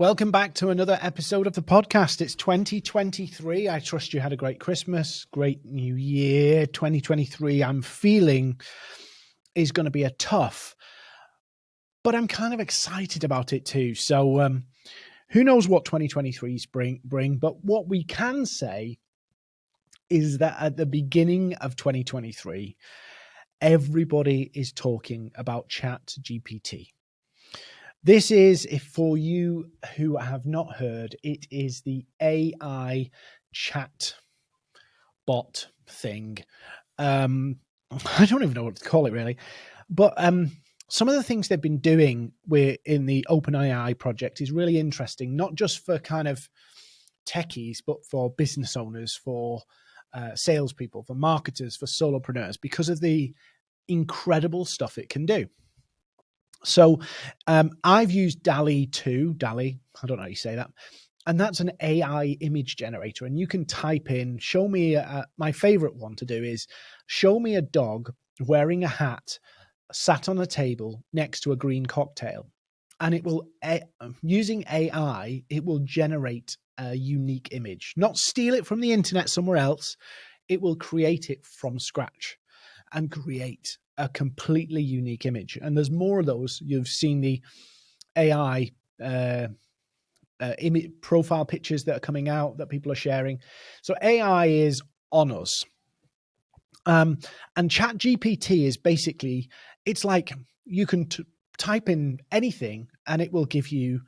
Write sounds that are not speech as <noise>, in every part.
Welcome back to another episode of the podcast. It's 2023. I trust you had a great Christmas, great new year. 2023, I'm feeling is going to be a tough, but I'm kind of excited about it too. So, um, who knows what 2023's bring, bring, but what we can say is that at the beginning of 2023, everybody is talking about Chat GPT this is, if for you who have not heard, it is the AI chat bot thing. Um, <laughs> I don't even know what to call it really, but um, some of the things they've been doing with in the OpenAI project is really interesting, not just for kind of techies, but for business owners, for uh, salespeople, for marketers, for solopreneurs, because of the incredible stuff it can do. So um, I've used DALL-E 2, DALL-E, I don't know how you say that. And that's an AI image generator. And you can type in, show me, a, my favorite one to do is show me a dog wearing a hat sat on a table next to a green cocktail. And it will, using AI, it will generate a unique image, not steal it from the internet somewhere else. It will create it from scratch and create a completely unique image. And there's more of those. You've seen the AI uh, uh, image profile pictures that are coming out that people are sharing. So AI is on us. Um, and Chat GPT is basically, it's like you can type in anything and it will give you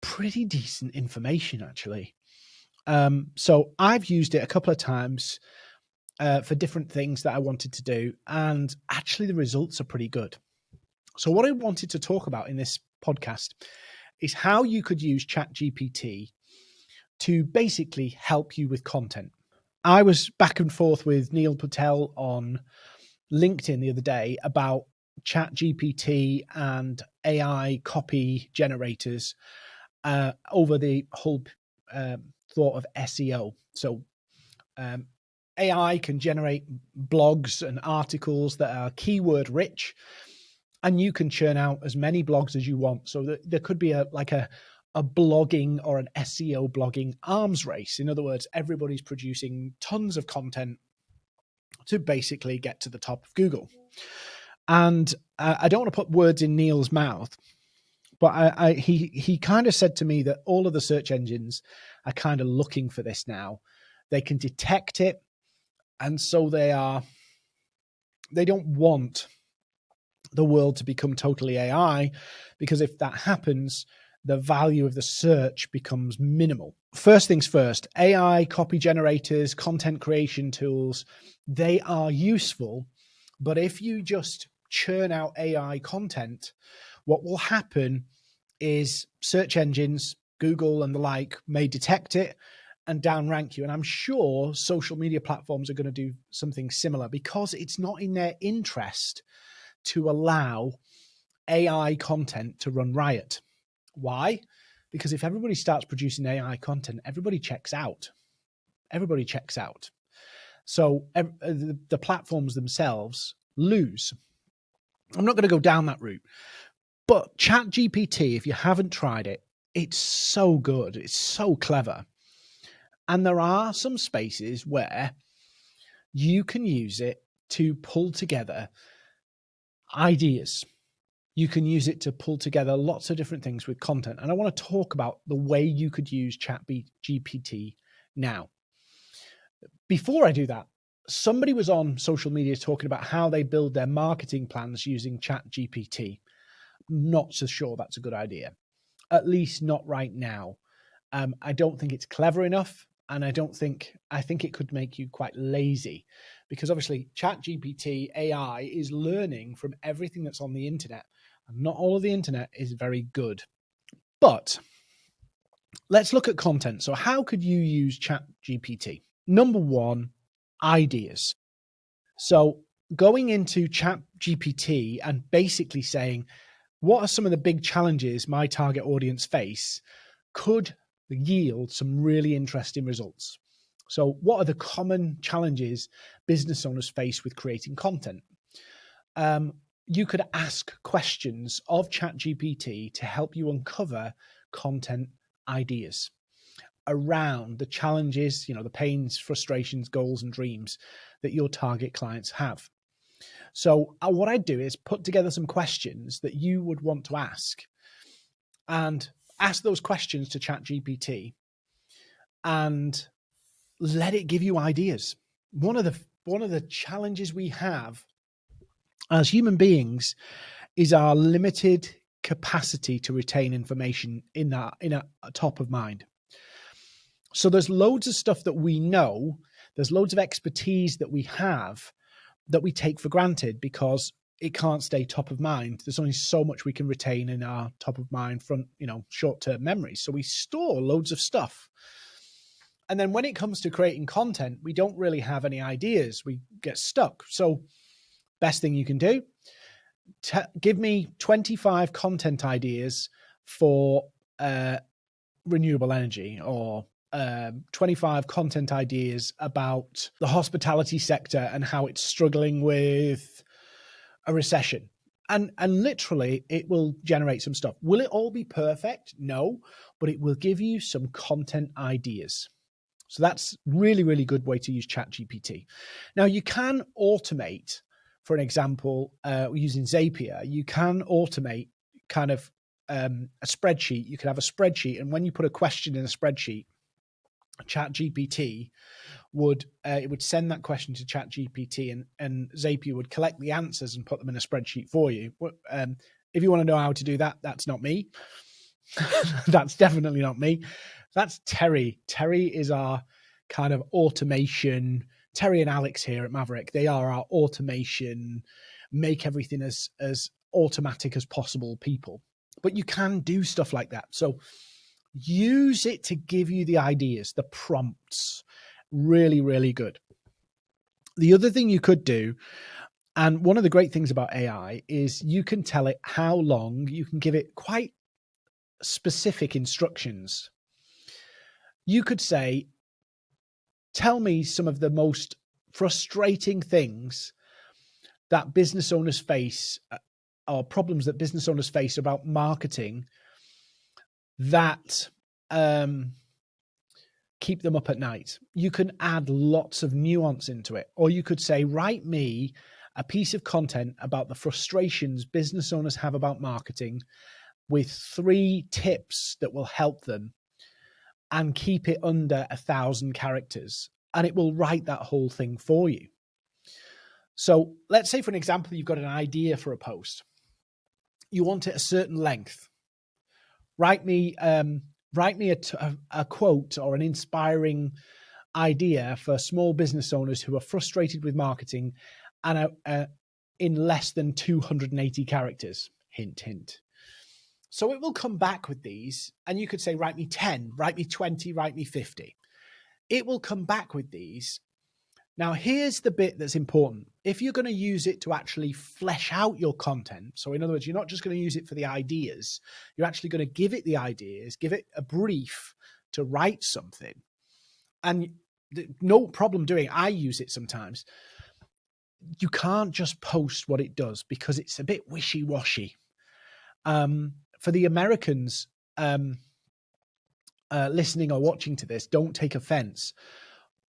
pretty decent information actually. Um, so I've used it a couple of times uh, for different things that I wanted to do. And actually, the results are pretty good. So, what I wanted to talk about in this podcast is how you could use ChatGPT to basically help you with content. I was back and forth with Neil Patel on LinkedIn the other day about ChatGPT and AI copy generators uh, over the whole uh, thought of SEO. So, um, AI can generate blogs and articles that are keyword rich, and you can churn out as many blogs as you want. So that there could be a like a a blogging or an SEO blogging arms race. In other words, everybody's producing tons of content to basically get to the top of Google. And uh, I don't want to put words in Neil's mouth, but I, I, he he kind of said to me that all of the search engines are kind of looking for this now. They can detect it and so they are they don't want the world to become totally AI because if that happens, the value of the search becomes minimal. First things first, AI copy generators, content creation tools, they are useful. But if you just churn out AI content, what will happen is search engines, Google and the like, may detect it and downrank you. And I'm sure social media platforms are going to do something similar because it's not in their interest to allow AI content to run riot. Why? Because if everybody starts producing AI content, everybody checks out. Everybody checks out. So uh, the, the platforms themselves lose. I'm not going to go down that route. But ChatGPT, if you haven't tried it, it's so good. It's so clever. And there are some spaces where you can use it to pull together ideas. You can use it to pull together lots of different things with content. And I want to talk about the way you could use ChatGPT now. Before I do that, somebody was on social media talking about how they build their marketing plans using ChatGPT. Not so sure that's a good idea, at least not right now. Um, I don't think it's clever enough and I don't think I think it could make you quite lazy because obviously chat GPT AI is learning from everything that's on the internet and not all of the internet is very good. But let's look at content. So how could you use chat GPT? Number 1, ideas. So going into chat GPT and basically saying what are some of the big challenges my target audience face could yield some really interesting results. So, what are the common challenges business owners face with creating content? Um, you could ask questions of ChatGPT to help you uncover content ideas around the challenges, you know, the pains, frustrations, goals, and dreams that your target clients have. So, uh, what I'd do is put together some questions that you would want to ask and ask those questions to ChatGPT and let it give you ideas. One of the one of the challenges we have as human beings is our limited capacity to retain information in that in a top of mind. So there's loads of stuff that we know, there's loads of expertise that we have that we take for granted because it can't stay top of mind. There's only so much we can retain in our top of mind front, you know, short-term memories. So we store loads of stuff. And then when it comes to creating content, we don't really have any ideas. We get stuck. So best thing you can do, give me 25 content ideas for uh, renewable energy or um, 25 content ideas about the hospitality sector and how it's struggling with a recession. And, and literally, it will generate some stuff. Will it all be perfect? No, but it will give you some content ideas. So that's really, really good way to use ChatGPT. Now you can automate, for an example, uh, using Zapier, you can automate kind of um, a spreadsheet. You can have a spreadsheet, and when you put a question in a spreadsheet, chat gpt would uh, it would send that question to chat gpt and and zapier would collect the answers and put them in a spreadsheet for you. Um, if you want to know how to do that that's not me. <laughs> That's definitely not me. That's terry. Terry is our kind of automation terry and alex here at maverick they are our automation make everything as as automatic as possible people. But you can do stuff like that. So use it to give you the ideas, the prompts. Really, really good. The other thing you could do, and one of the great things about AI is you can tell it how long, you can give it quite specific instructions. You could say, tell me some of the most frustrating things that business owners face uh, or problems that business owners face about marketing that um, keep them up at night. You can add lots of nuance into it, or you could say, write me a piece of content about the frustrations business owners have about marketing with three tips that will help them and keep it under a thousand characters and it will write that whole thing for you. So let's say for an example, you've got an idea for a post. You want it a certain length write me um, write me a, a quote or an inspiring idea for small business owners who are frustrated with marketing and a, a, in less than 280 characters. Hint hint. So it will come back with these and you could say write me 10 write me 20 write me 50 it will come back with these now, here's the bit that's important. If you're going to use it to actually flesh out your content, so in other words, you're not just going to use it for the ideas, you're actually going to give it the ideas, give it a brief to write something. And no problem doing I use it sometimes. You can't just post what it does because it's a bit wishy washy. Um, for the Americans um, uh, listening or watching to this, don't take offense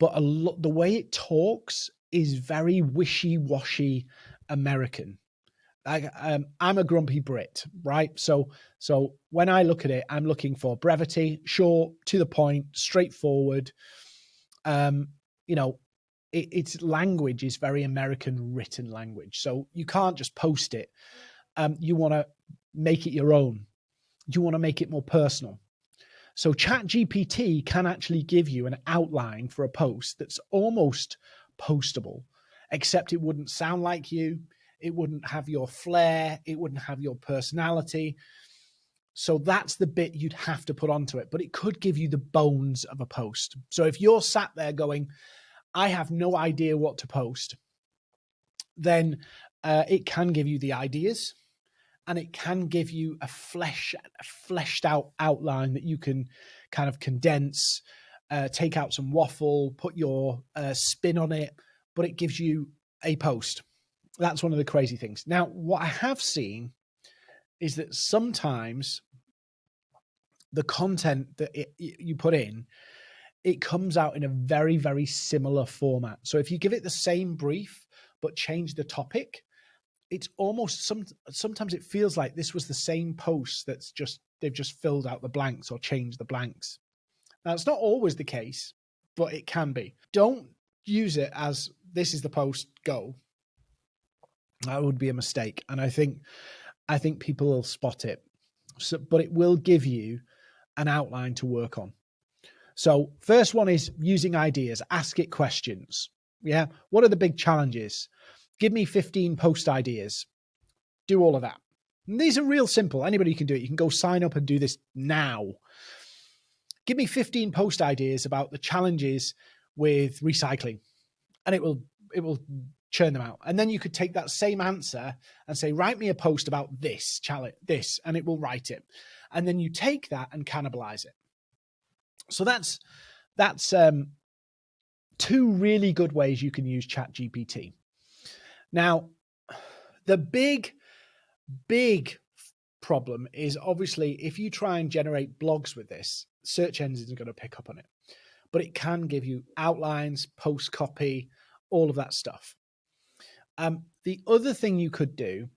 but a lot the way it talks is very wishy-washy American. I, um, I'm a grumpy Brit, right? So, so when I look at it, I'm looking for brevity, short, to the point, straightforward. Um, you know, it, its language is very American written language, so you can't just post it. Um, you want to make it your own. You want to make it more personal. So ChatGPT can actually give you an outline for a post that's almost postable, except it wouldn't sound like you. It wouldn't have your flair. It wouldn't have your personality. So that's the bit you'd have to put onto it, but it could give you the bones of a post. So if you're sat there going, I have no idea what to post, then uh, it can give you the ideas and it can give you a flesh a fleshed out outline that you can kind of condense uh, take out some waffle put your uh, spin on it but it gives you a post that's one of the crazy things now what i have seen is that sometimes the content that it, you put in, it comes out in a very, very similar format. So if you give it the same brief, but change the topic, it's almost some sometimes it feels like this was the same post that's just they've just filled out the blanks or changed the blanks. Now it's not always the case, but it can be. Don't use it as this is the post go. That would be a mistake, and I think I think people will spot it. So, but it will give you an outline to work on. So, first one is using ideas. Ask it questions. Yeah, what are the big challenges? Give me 15 post ideas. Do all of that. And these are real simple. Anybody can do it. You can go sign up and do this now. Give me 15 post ideas about the challenges with recycling. And it will it will churn them out. And then you could take that same answer and say, write me a post about this challenge, this, and it will write it. And then you take that and cannibalize it. So that's that's um, two really good ways you can use Chat GPT. Now, the big, big problem is obviously if you try and generate blogs with this, search engines are going to pick up on it. But it can give you outlines, post copy, all of that stuff. Um, the other thing you could do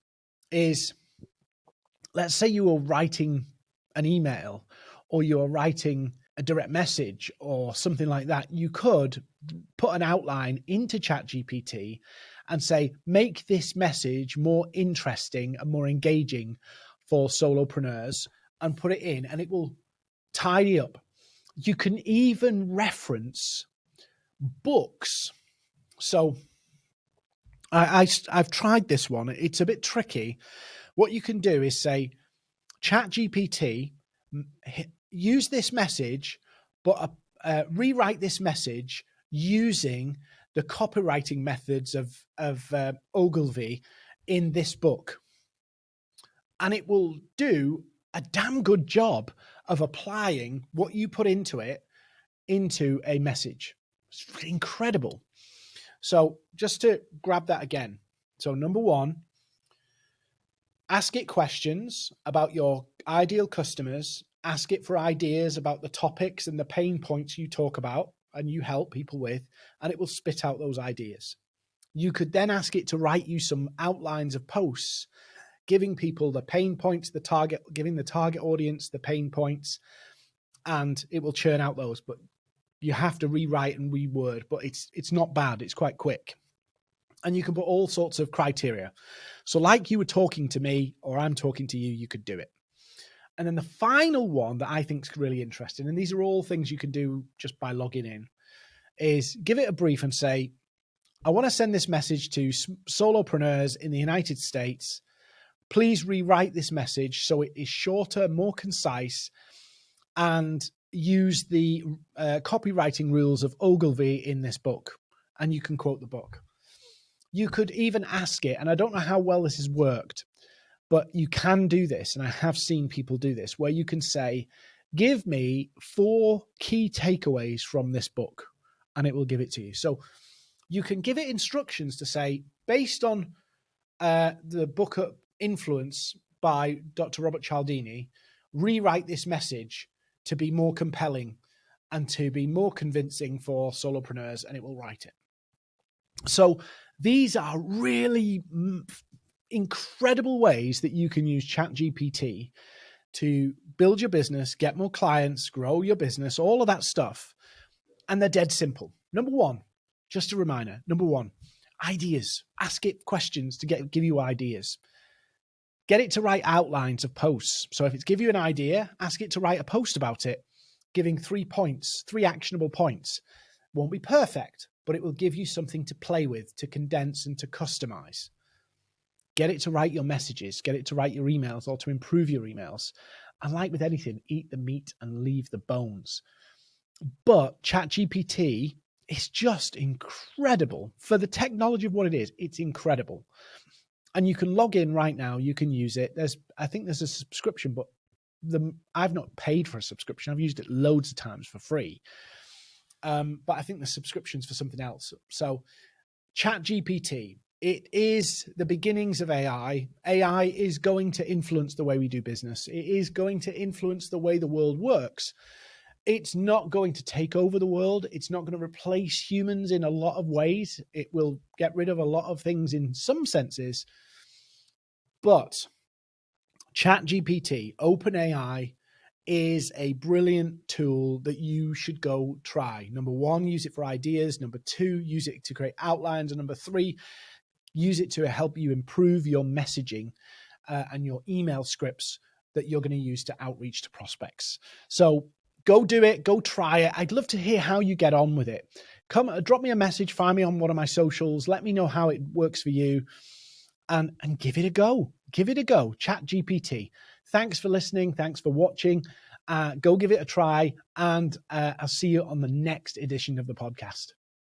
is let's say you were writing an email or you are writing a direct message or something like that, you could put an outline into ChatGPT and say, make this message more interesting and more engaging for solopreneurs and put it in, and it will tidy up. You can even reference books. So I, I I've tried this one. It's a bit tricky. What you can do is say, Chat GPT, use this message, but uh, uh, rewrite this message using the copywriting methods of of uh, Ogilvy in this book, and it will do a damn good job of applying what you put into it into a message. It's incredible. So just to grab that again. So number one, ask it questions about your ideal customers. Ask it for ideas about the topics and the pain points you talk about and you help people with, and it will spit out those ideas. You could then ask it to write you some outlines of posts, giving people the pain points, the target, giving the target audience the pain points, and it will churn out those. But you have to rewrite and reword, but it's it's not bad. It's quite quick. And you can put all sorts of criteria. So, like you were talking to me, or I'm talking to you, you could do it. And then the final one that I think is really interesting, and these are all things you can do just by logging in, is give it a brief and say, I want to send this message to solopreneurs in the United States. Please rewrite this message so it is shorter, more concise, and use the uh, copywriting rules of Ogilvy in this book. And you can quote the book. You could even ask it, and I don't know how well this has worked, but you can do this, and I have seen people do this, where you can say, Give me four key takeaways from this book, and it will give it to you. So you can give it instructions to say, based on uh, the book Influence by Dr. Robert Cialdini, rewrite this message to be more compelling and to be more convincing for solopreneurs, and it will write it. So these are really incredible ways that you can use ChatGPT to build your business, get more clients, grow your business, all of that stuff. And they're dead simple. Number one, just a reminder number one, ideas. Ask it questions to get give you ideas. Get it to write outlines of posts. So if it's give you an idea, ask it to write a post about it, giving three points, three actionable points. Won't be perfect, but it will give you something to play with, to condense and to customize. Get it to write your messages, get it to write your emails or to improve your emails. And like with anything, eat the meat and leave the bones. But ChatGPT is just incredible for the technology of what it is. It's incredible. And you can log in right now, you can use it. There's I think there's a subscription, but the I've not paid for a subscription. I've used it loads of times for free. Um, but I think the subscription's for something else. So ChatGPT it is the beginnings of AI. AI is going to influence the way we do business. It is going to influence the way the world works. It's not going to take over the world. It's not going to replace humans in a lot of ways. It will get rid of a lot of things in some senses. But ChatGPT, OpenAI, is a brilliant tool that you should go try. Number one, use it for ideas. Number two, use it to create outlines. And number three, use it to help you improve your messaging uh, and your email scripts that you're going to use to outreach to prospects. So go do it, go try it. I'd love to hear how you get on with it. Come, uh, drop me a message, find me on one of my socials. Let me know how it works for you, and and give it a go. Give it a go. Chat GPT. Thanks for listening. Thanks for watching. Uh, go give it a try, and uh, I'll see you on the next edition of the podcast.